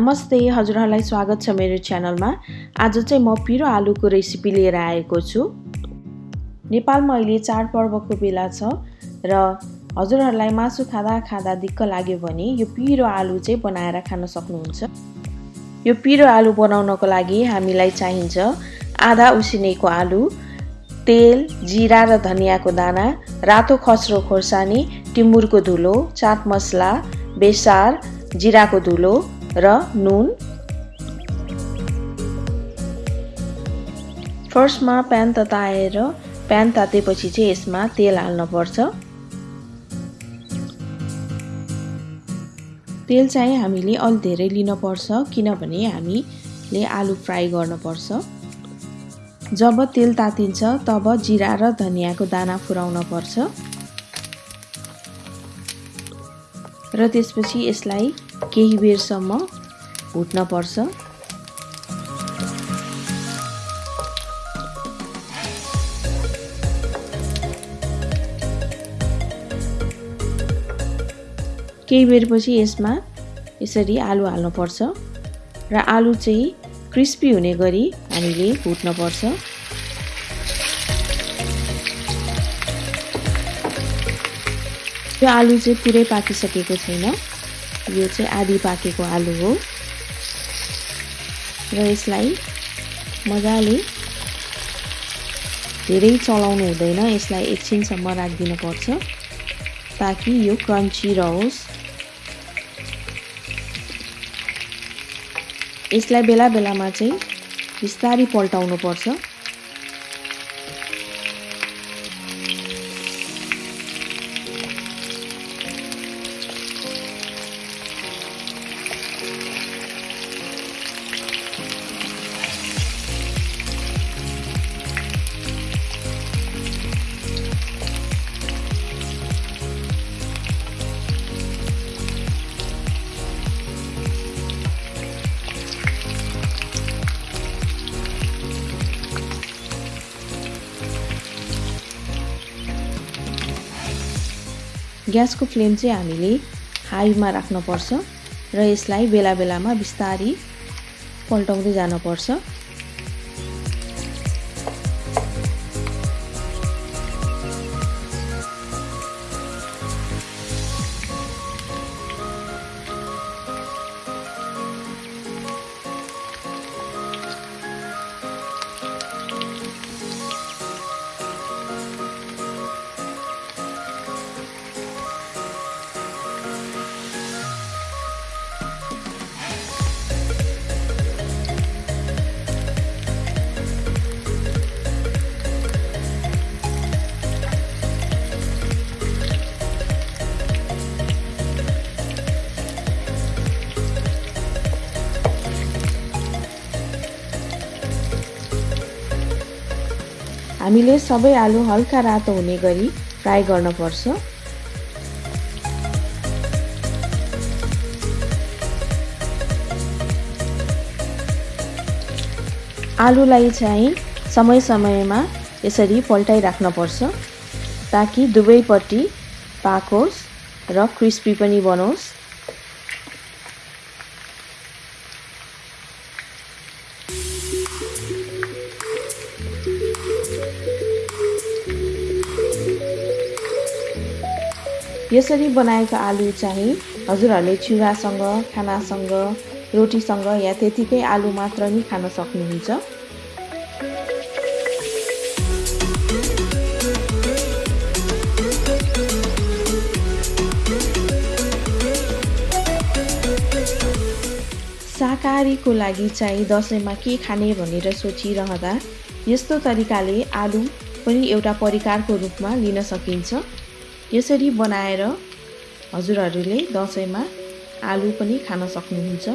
नमस्ते हजुरहरूलाई स्वागत छ मेरो च्यानलमा। आज चाहिँ म पिरो आलुको रेसिपी लिएर आएको छु। नेपालमा अहिले चाडपर्वको बेला छ र हजुरहरूलाई मासु खाँदा खाँदा दिक्क लाग्यो भने यो पिरो आलु चाहिँ बनाएर खान सक्नुहुन्छ। यो पिरो आलु बनाउनको लागि हामीलाई चाहिन्छ आधा उसिनेको आलु तेल जिरा र धनियाँको दाना रातो खस्रो खोर्सानी टिमुरको धुलो चाट मसला बेसार जिराको धुलो र नुन। फर्स्टमा प्यान तताएर प्यान तातेपछि चाहिँ यसमा तेल हाल्नुपर्छ। तेल चाहिँ हामीले अलि धेरै लिनुपर्छ किनभने हामीले आलु फ्राई गर्नुपर्छ। जब तेल तातिन्छ तब जिरा र धनियाँको दाना फुराउन पर्छ र त्यसपछि यसलाई केही बेरसम्म भुट्न पर्छ। केही बेरपछि यसमा यसरी आलु हाल्नुपर्छ र आलु चाहिँ क्रिस्पी हुने गरी हामीले भुट्नुपर्छ यो आलु चाहिँ पुरै पाकिसकेको छैन। यो चाहिँ आधी पाकेको आलु हो। र यसलाई मजाले धेरै चलाउनु हुँदैन यसलाई एकछिनसम्म राखिदिनु पर्छ ताकि यो क्रन्ची रहोस्। यसलाई बेला बेलामा चाहिँ बिस्तारै पल्टाउनु ग्यासको फ्लेम चाहिँ हामीले हाईमा राख्नुपर्छ र यसलाई बेला बेलामा बिस्तारी पल्टाउँदै जानुपर्छ। हामीले सबै आलु हल्का रातो हुने गरी फ्राई गर्नुपर्छ आलुलाई चाहिँ समय समयमा यसरी पल्टाइराख्नुपर्छ ताकि दुवैपट्टि पाकोस् र क्रिस्पी पनि बनोस्। यसरी बनाएको आलु चाहिँ हजुरहरूले चिउरासँग खानासँग रोटीसँग या त्यतिकै आलु मात्र नि खान सक्नुहुन्छ। शाकाहारीको लागि चाहिँ दसैँमा के खाने भनेर सोचिरहँदा यस्तो तरिकाले आलु पनि एउटा परिकारको रूपमा लिन सकिन्छ। यसरी बनाएर हजुरहरूले दसैँमा आलु पनि खान सक्नुहुन्छ।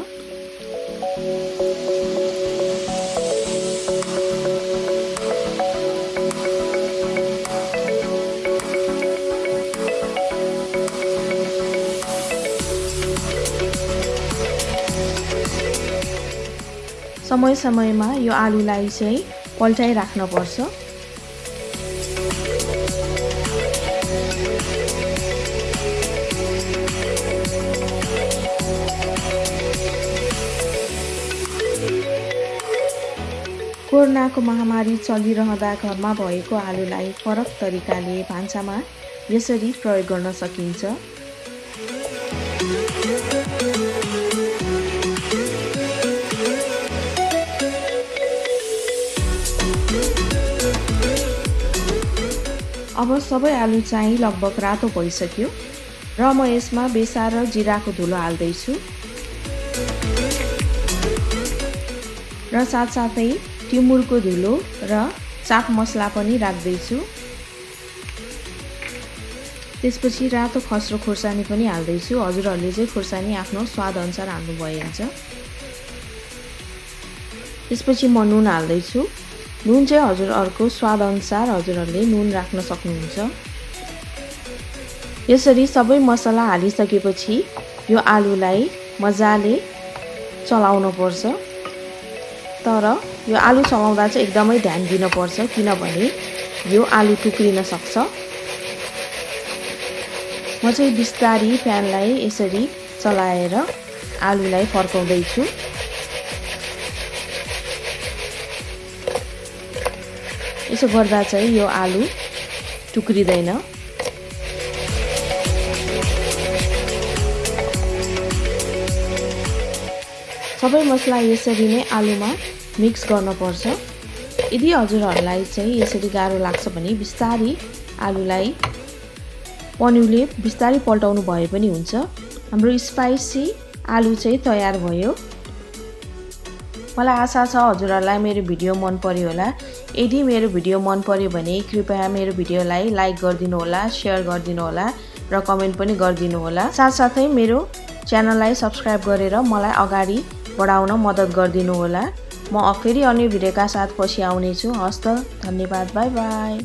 समय समयमा यो आलुलाई चाहिँ पल्टाइराख्नुपर्छ कोरोनाको महामारी चलिरहँदा घरमा भएको आलुलाई फरक तरिकाले भान्सामा यसरी प्रयोग गर्न सकिन्छ। अब सबै आलु चाहिँ लगभग रातो भइसक्यो र म यसमा बेसा र जिराको धुलो हाल्दैछु। र साथसाथै टिमुरको धुलो र चाट मसला पनि राख्दैछु। त्यसपछि रातो खस्रो खोर्सानी पनि हाल्दैछु। हजुरहरूले चाहिँ खोर्सानी आफ्नो स्वादअनुसार हाल्नु भइहाल्छ त्यसपछि म नुन हाल्दैछु। नुन चाहिँ हजुरहरूको स्वादअनुसार हजुरहरूले नुन राख्न सक्नुहुन्छ। यसरी सबै मसला हालिसकेपछि यो आलुलाई मजाले चलाउनु पर्छ तर यो आलु चलाउँदा चाहिँ एकदमै ध्यान दिनुपर्छ किनभने यो आलु टुक्रिन सक्छ। म चाहिँ बिस्तारी प्यानलाई यसरी चलाएर आलुलाई फर्काउँदैछु। यसो गर्दा चाहिँ यो आलु टुक्रिँदैन। सबै मसला यसरी नै आलुमा मिक्स गर्नुपर्छ यदि हजुरहरूलाई चाहिँ यसरी गाह्रो लाग्छ भने बिस्तारी आलुलाई पन्युले बिस्तारै पल्टाउनु भए पनि हुन्छ। हाम्रो स्पाइसी आलु चाहिँ तयार भयो। मलाई आशा छ हजुरहरूलाई मेरो भिडियो मन पर्यो होला। यदि मेरो भिडियो मन पर्यो भने कृपया मेरो भिडियोलाई लाइक गरिदिनु होला सेयर गरिदिनु होला र कमेन्ट पनि गरिदिनु होला। साथसाथै मेरो च्यानललाई सब्सक्राइब गरेर मलाई अगाडि बढाउन मद्दत गरिदिनु होला। म फेरि अन्य भिडियोका साथ पछि आउनेछु। हस्त धन्यवाद बाई बाई